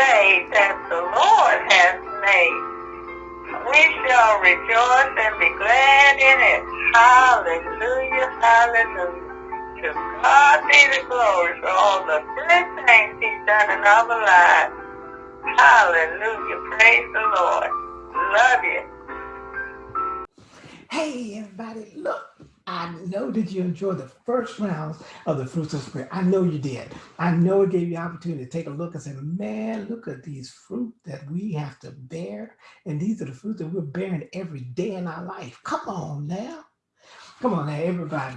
day that the Lord has made. We shall rejoice and be glad in it. Hallelujah, hallelujah. To God be the glory for all the good things he's done in our lives. Hallelujah, praise the Lord. Love you. Hey, everybody, look. I know that you enjoyed the first rounds of the fruits of the spirit. I know you did. I know it gave you opportunity to take a look and say, man, look at these fruit that we have to bear. And these are the fruits that we're bearing every day in our life. Come on now. Come on now, everybody.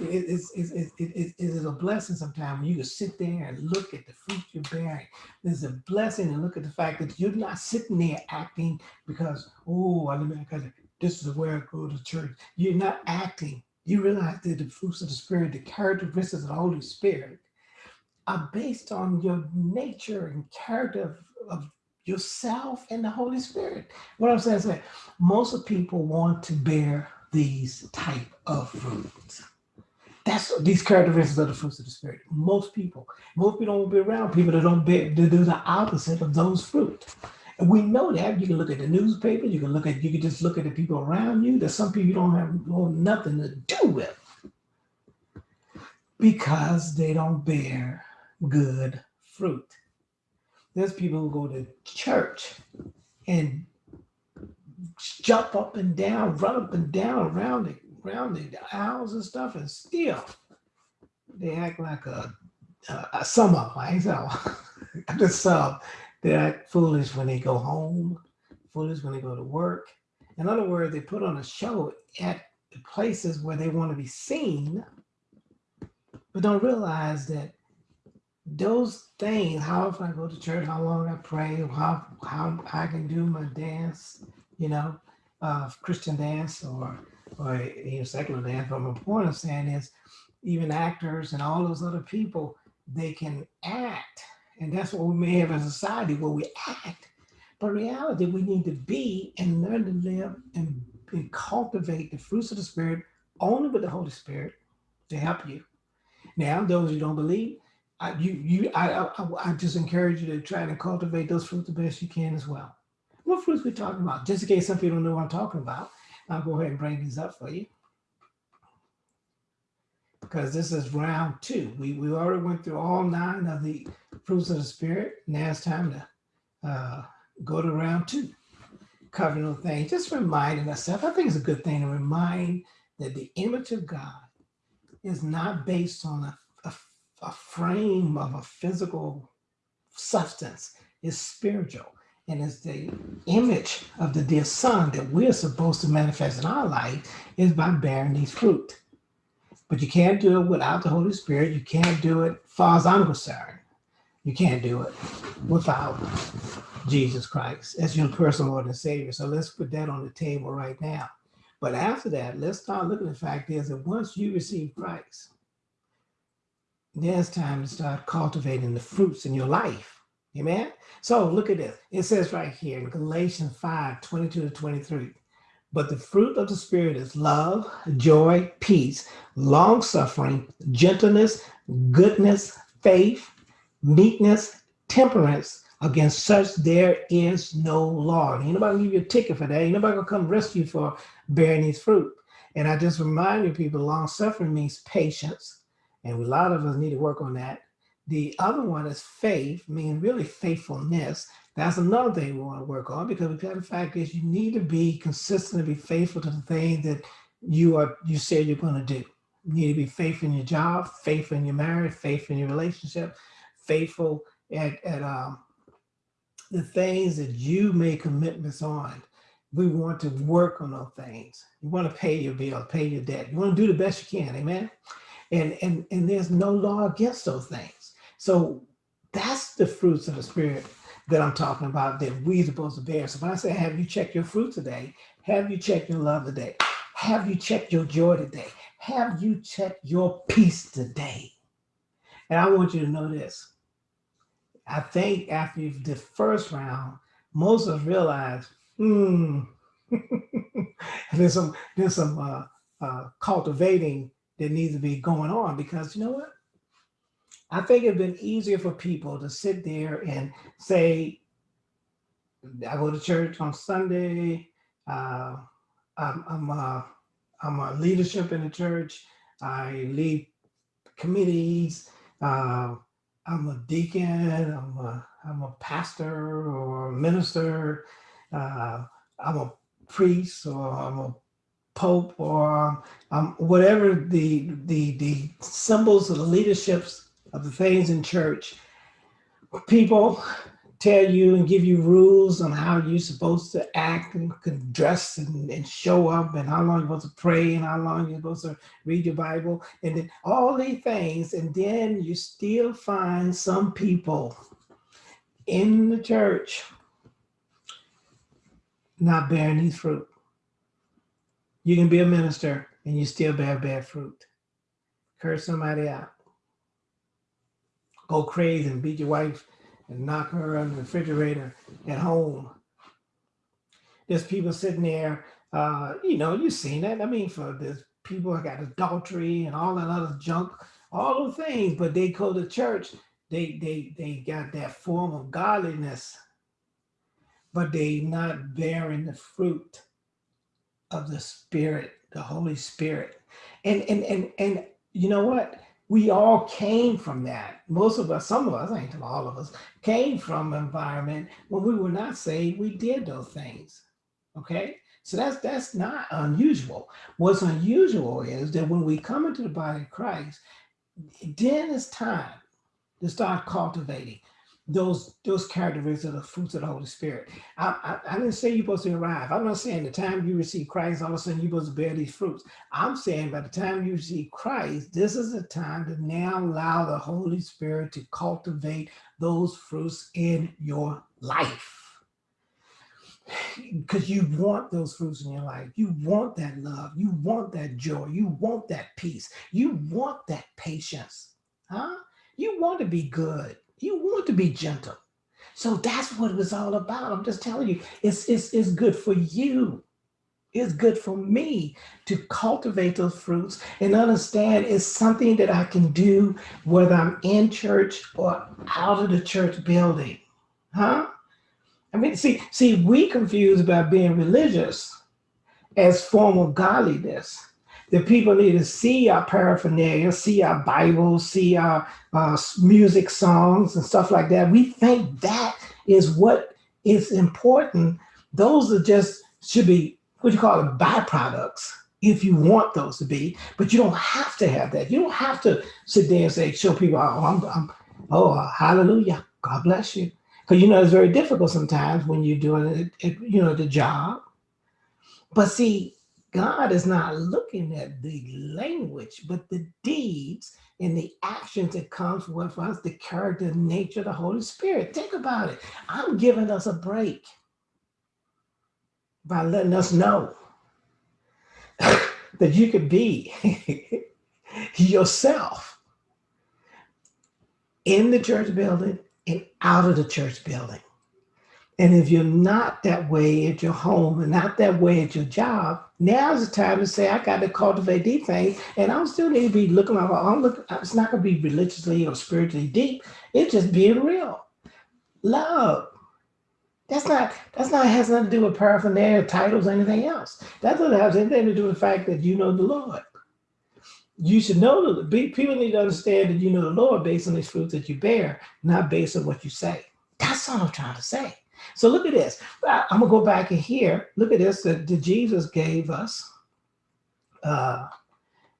It, it's, it's, it, it, it is a blessing sometimes when you can sit there and look at the fruit you're bearing. There's a blessing to look at the fact that you're not sitting there acting because, oh, I because this is where I go to church. You're not acting. You realize that the fruits of the Spirit, the characteristics of the Holy Spirit, are based on your nature and character of, of yourself and the Holy Spirit. What I'm saying is that most of people want to bear these type of fruits. That's these characteristics of the fruits of the spirit. Most people, most people don't be around people that don't bear, that do the opposite of those fruit. And we know that. You can look at the newspaper. You can look at. You can just look at the people around you. There's some people you don't have nothing to do with because they don't bear good fruit. There's people who go to church and jump up and down, run up and down around the around the aisles and stuff, and still they act like a, a some of them. I ain't so just some they act foolish when they go home, foolish when they go to work. In other words, they put on a show at the places where they want to be seen, but don't realize that those things, how often I go to church, how long I pray, how how I can do my dance, you know, uh, Christian dance or or you know, secular dance. But my point of saying is, even actors and all those other people, they can act, and that's what we may have as a society where we act. But reality, we need to be and learn to live and, and cultivate the fruits of the Spirit only with the Holy Spirit to help you. Now, those who don't believe, I, you, you, I, I, I just encourage you to try to cultivate those fruits the best you can as well. What fruits we talking about? Just in case some people don't know what I'm talking about, I'll go ahead and bring these up for you. Because this is round two. We, we already went through all nine of the fruits of the spirit. Now it's time to uh, go to round two. Covering those things, just reminding ourselves. I think it's a good thing to remind that the image of God is not based on a, a, a frame of a physical substance. It's spiritual and it's the image of the dear son that we're supposed to manifest in our life is by bearing these fruit. But you can't do it without the Holy Spirit. You can't do it, far as I'm concerned. You can't do it without Jesus Christ as your personal Lord and Savior. So let's put that on the table right now. But after that, let's start looking at the fact is that once you receive Christ, there's time to start cultivating the fruits in your life Amen. So look at this. It says right here in Galatians 5 22 to 23. But the fruit of the Spirit is love, joy, peace, long suffering, gentleness, goodness, faith, meekness, temperance. Against such there is no law. Ain't nobody give you a ticket for that. Ain't nobody gonna come rescue you for bearing these fruit. And I just remind you people, long suffering means patience. And a lot of us need to work on that. The other one is faith, meaning really faithfulness. That's another thing we want to work on because the fact is you need to be consistent and be faithful to the thing that you are you say you're going to do. You need to be faithful in your job, faithful in your marriage, faithful in your relationship, faithful at, at um, the things that you make commitments on. We want to work on those things. You want to pay your bill, pay your debt. You want to do the best you can, amen? And, and, and there's no law against those things. So that's the fruits of the spirit that I'm talking about that we're supposed to bear. So when I say, have you checked your fruit today? Have you checked your love today? Have you checked your joy today? Have you checked your peace today? And I want you to know this. I think after the first round, most of us realize, hmm, there's some there's some uh, uh, cultivating that needs to be going on because you know what? I think it'd been easier for people to sit there and say, I go to church on Sunday. Uh, I'm, I'm, a, I'm a leadership in the church. I lead committees. Uh, I'm a deacon. I'm a, I'm a pastor or a minister. Uh, I'm a priest or I'm a pope or um, whatever the, the, the symbols of the leaderships of the things in church. People tell you and give you rules on how you're supposed to act and dress and, and show up and how long you're supposed to pray and how long you're supposed to read your Bible and then all these things. And then you still find some people in the church not bearing these fruit. You can be a minister and you still bear bad fruit. Curse somebody out. Go crazy and beat your wife and knock her on the refrigerator at home. There's people sitting there, uh, you know, you've seen that. I mean, for there's people that got adultery and all that other junk, all those things, but they go to church, they they they got that form of godliness, but they not bearing the fruit of the spirit, the Holy Spirit. And and and and you know what? We all came from that. Most of us, some of us, I ain't all of us, came from environment when we were not saved, we did those things. Okay. So that's that's not unusual. What's unusual is that when we come into the body of Christ, then it's time to start cultivating those those characteristics of the fruits of the Holy Spirit. I, I, I, didn't say you're supposed to arrive. I'm not saying the time you receive Christ, all of a sudden you're supposed to bear these fruits. I'm saying by the time you receive Christ, this is the time to now allow the Holy Spirit to cultivate those fruits in your life. Because you want those fruits in your life. You want that love. You want that joy. You want that peace. You want that patience. Huh? You want to be good. You want to be gentle. So that's what it was all about. I'm just telling you, it's, it's, it's good for you. It's good for me to cultivate those fruits and understand it's something that I can do whether I'm in church or out of the church building. Huh? I mean, see, see, we confuse about being religious as formal godliness the people need to see our paraphernalia, see our Bibles, see our uh, music songs and stuff like that. We think that is what is important. Those are just should be what you call it byproducts if you want those to be, but you don't have to have that. You don't have to sit there and say, show people, oh, I'm, I'm oh, hallelujah, God bless you. Because you know, it's very difficult sometimes when you're doing it, you know, the job. But see, God is not looking at the language, but the deeds and the actions that comes with us, the character nature of the Holy Spirit. Think about it. I'm giving us a break by letting us know that you could be yourself in the church building and out of the church building. And if you're not that way at your home and not that way at your job, now's the time to say, I got to cultivate these things. And I'm still need to be looking like, I'm looking, it's not going to be religiously or spiritually deep. It's just being real. Love. That's not, that's not, has nothing to do with paraphernalia, titles, anything else. That doesn't have anything to do with the fact that you know the Lord. You should know, the people need to understand that you know the Lord based on these fruits that you bear, not based on what you say. That's all I'm trying to say. So look at this. I'm gonna go back in here. Look at this that, Jesus gave us uh,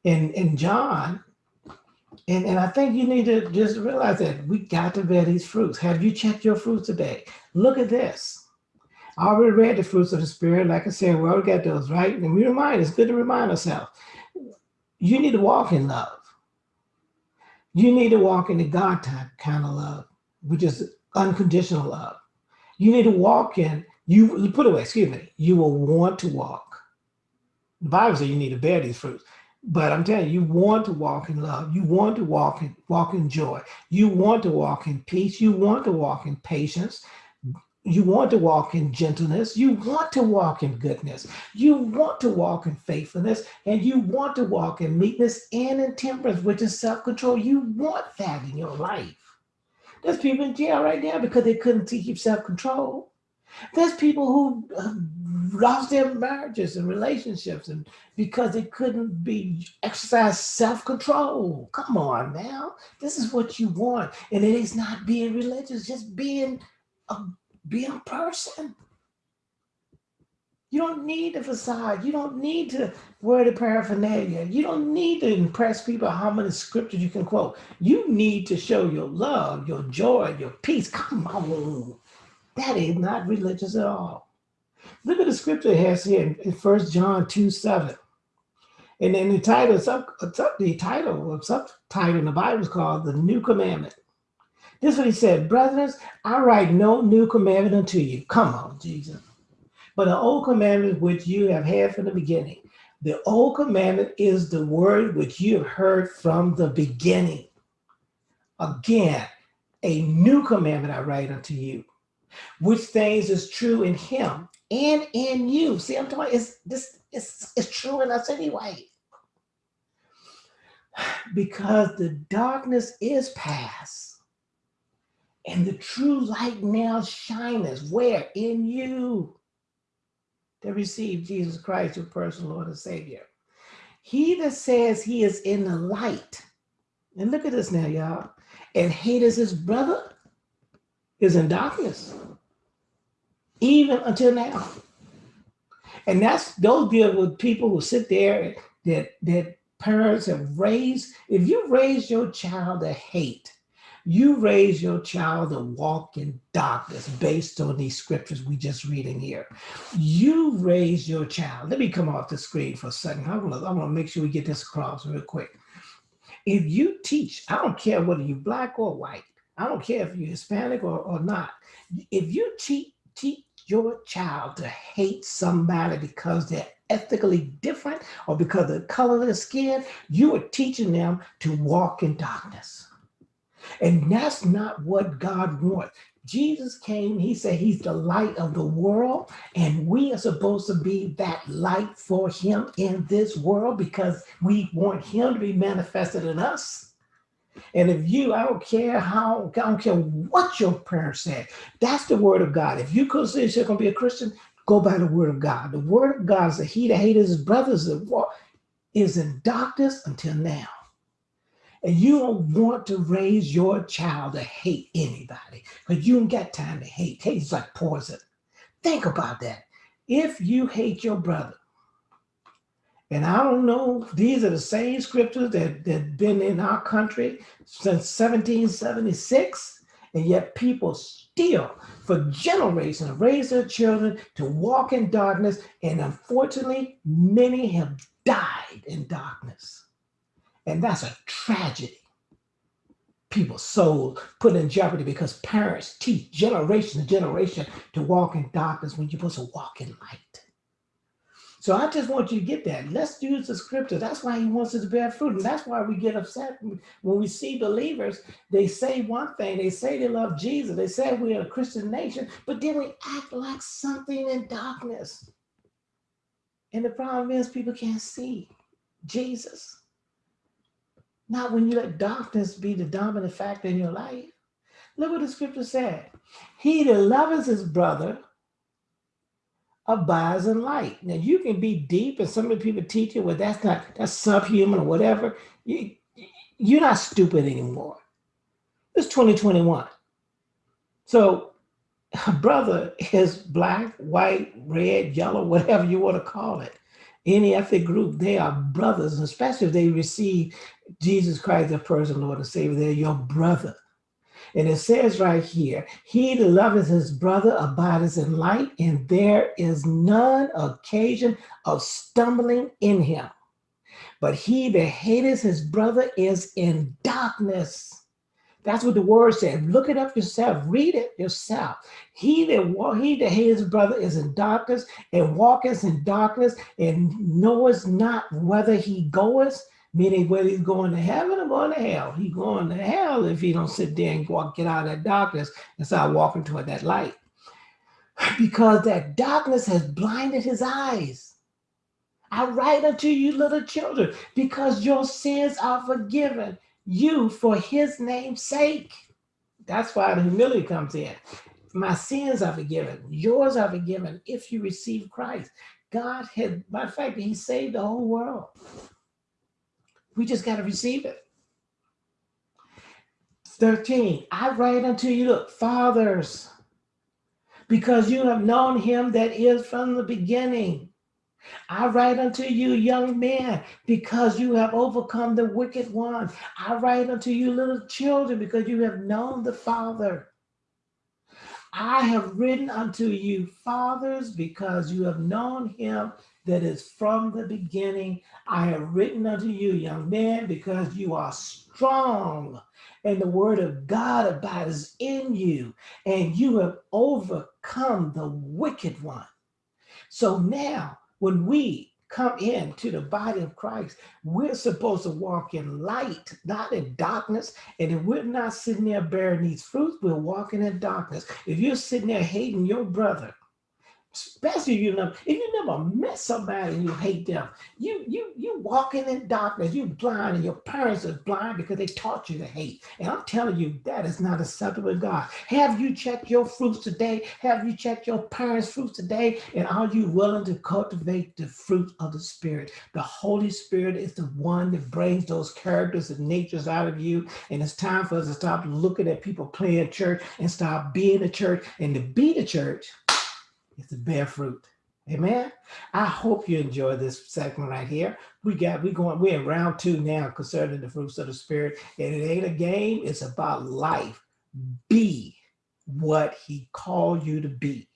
in in John. And, and I think you need to just realize that we got to bear these fruits. Have you checked your fruits today? Look at this. I already read the fruits of the spirit. Like I said, we already got those, right? And we remind, it's good to remind ourselves. You need to walk in love. You need to walk in the God type kind of love, which is unconditional love. You need to walk in, you put away, excuse me, you will want to walk. The Bible says you need to bear these fruits. But I'm telling you, you want to walk in love. You want to walk in walk in joy. You want to walk in peace. You want to walk in patience. you want to walk in gentleness, you want to walk in goodness, you want to walk in faithfulness, and you want to walk in meekness and in temperance, which is self-control. You want that in your life. There's people in jail right now because they couldn't keep self-control. There's people who uh, lost their marriages and relationships and because they couldn't be exercise self-control. Come on now. This is what you want. And it is not being religious, just being a be a person. You don't need the facade. You don't need to wear the paraphernalia. You don't need to impress people how many scriptures you can quote. You need to show your love, your joy, your peace. Come on. That is not religious at all. Look at the scripture it has here in 1 John 2, 7. And then the title, sub, uh, the title of subtitle in the Bible is called The New Commandment. This is what he said, Brethren, I write no new commandment unto you. Come on, Jesus. But the old commandment which you have had from the beginning. The old commandment is the word which you have heard from the beginning. Again, a new commandment I write unto you, which things is true in him and in you. See, I'm talking it's this it's, it's true in us anyway. Because the darkness is past and the true light now shineth where? In you that receive Jesus Christ, your personal Lord and Savior. He that says he is in the light, and look at this now, y'all, and hateth his brother is in darkness, even until now. And that's those deal with people who sit there that that parents have raised. If you raise your child to hate, you raise your child to walk in darkness based on these scriptures we just reading here. You raise your child. Let me come off the screen for a second. I want to I want to make sure we get this across real quick. If you teach, I don't care whether you're black or white. I don't care if you're Hispanic or, or not. If you teach, teach your child to hate somebody because they're ethically different or because of the color of their skin, you are teaching them to walk in darkness. And that's not what God wants. Jesus came, he said he's the light of the world, and we are supposed to be that light for him in this world because we want him to be manifested in us. And if you, I don't care how, I don't care what your parents said, that's the word of God. If you consider yourself going to be a Christian, go by the word of God. The word of God is that he that hated his brothers is in darkness until now. And you don't want to raise your child to hate anybody because you don't got time to hate. Hate is like poison. Think about that. If you hate your brother, and I don't know, these are the same scriptures that that been in our country since 1776, and yet people still, for generations, raise their children to walk in darkness, and unfortunately, many have died in darkness. And that's a tragedy. People's souls put in jeopardy because parents teach generation to generation to walk in darkness when you're supposed to walk in light. So I just want you to get that. Let's use the scripture. That's why he wants us to bear fruit. And that's why we get upset when we see believers. They say one thing. They say they love Jesus. They say we're a Christian nation, but then we act like something in darkness. And the problem is people can't see Jesus. Not when you let darkness be the dominant factor in your life. Look what the scripture said. He that loves his brother abides in light. Now you can be deep, and some of the people teach you, well, that's not that's subhuman or whatever. You, you're not stupid anymore. It's 2021. So a brother is black, white, red, yellow, whatever you want to call it any ethnic group, they are brothers, especially if they receive Jesus Christ, their personal Lord and Savior, they're your brother. And it says right here, he that loveth his brother abideth in light, and there is none occasion of stumbling in him. But he that hateth his brother is in darkness that's what the word said. Look it up yourself. Read it yourself. He that he that his brother is in darkness and walketh in darkness and knoweth not whether he goeth, meaning whether he's going to heaven or going to hell. He going to hell if he don't sit there and walk, get out of that darkness and start walking toward that light. because that darkness has blinded his eyes. I write unto you, little children, because your sins are forgiven you for his name's sake. That's why the humility comes in. My sins are forgiven. Yours are forgiven if you receive Christ. God had, by the fact, he saved the whole world. We just got to receive it. 13, I write unto you, look, fathers, because you have known him that is from the beginning. I write unto you, young men, because you have overcome the wicked one. I write unto you, little children, because you have known the Father. I have written unto you, fathers, because you have known him that is from the beginning. I have written unto you, young men, because you are strong, and the word of God abides in you, and you have overcome the wicked one. So now, when we come into the body of Christ, we're supposed to walk in light, not in darkness. And if we're not sitting there bearing these fruits, we're walking in darkness. If you're sitting there hating your brother, especially you know if you never met somebody and you hate them. You you you walking in darkness you blind and your parents are blind because they taught you to hate. And i'm telling you that is not acceptable to god. Have you checked your fruits today? Have you checked your parents fruits today? And are you willing to cultivate the fruit of the spirit? The holy spirit is the one that brings those characters and natures out of you. And it's time for us to stop looking at people playing church and stop being a church. And to be the church is to bear fruit. Amen. I hope you enjoy this segment right here. We got we going we're in round two now concerning the fruits of the spirit. And it ain't a game, it's about life. Be what he called you to be.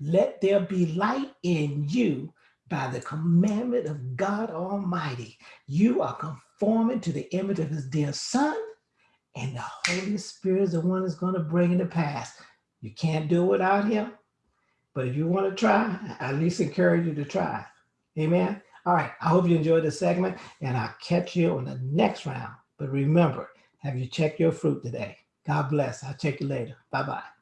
Let there be light in you by the commandment of God Almighty. You are conforming to the image of his dear son, and the Holy Spirit is the one that's going to bring it to pass. You can't do it without him. But if you want to try, I at least encourage you to try. Amen. All right. I hope you enjoyed this segment and I'll catch you on the next round. But remember, have you checked your fruit today? God bless. I'll check you later. Bye-bye.